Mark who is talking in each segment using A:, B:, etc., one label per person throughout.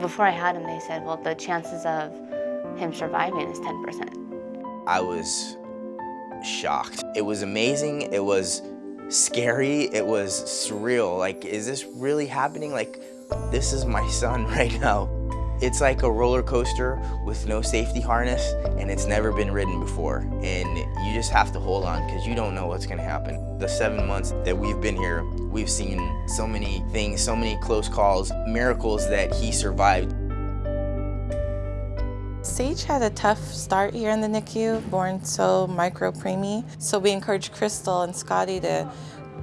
A: Before I had him, they said, well, the chances of him surviving is 10%.
B: I was shocked. It was amazing. It was scary. It was surreal. Like, is this really happening? Like, this is my son right now. It's like a roller coaster with no safety harness and it's never been ridden before. And you just have to hold on because you don't know what's gonna happen. The seven months that we've been here, we've seen so many things, so many close calls, miracles that he survived.
C: Sage had a tough start here in the NICU, born so micro-preemie. So we encouraged Crystal and Scotty to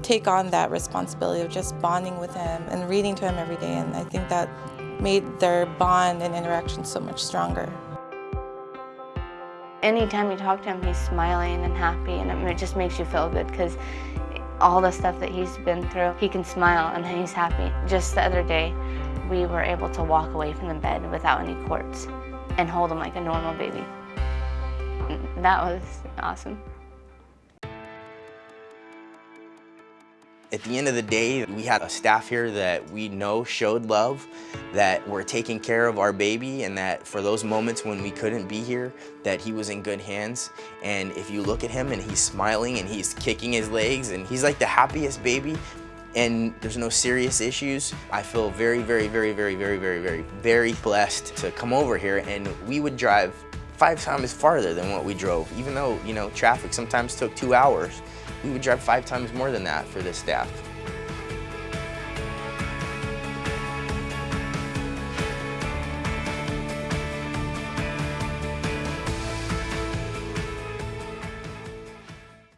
C: take on that responsibility of just bonding with him and reading to him every day. And I think that made their bond and interaction so much stronger.
A: Anytime you talk to him, he's smiling and happy, and it just makes you feel good because all the stuff that he's been through, he can smile and he's happy. Just the other day, we were able to walk away from the bed without any cords and hold him like a normal baby. That was awesome.
B: At the end of the day, we had a staff here that we know showed love, that were taking care of our baby, and that for those moments when we couldn't be here, that he was in good hands. And if you look at him and he's smiling and he's kicking his legs and he's like the happiest baby, and there's no serious issues, I feel very, very, very, very, very, very, very, very blessed to come over here and we would drive five times farther than what we drove, even though, you know, traffic sometimes took two hours we would drive five times more than that for this staff.